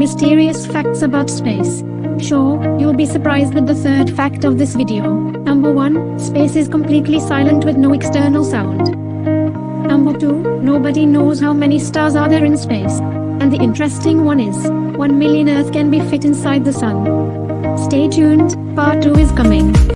Mysterious facts about space. Sure, you'll be surprised with the third fact of this video. Number 1, space is completely silent with no external sound. Number 2, nobody knows how many stars are there in space. And the interesting one is, 1 million Earth can be fit inside the sun. Stay tuned, part 2 is coming.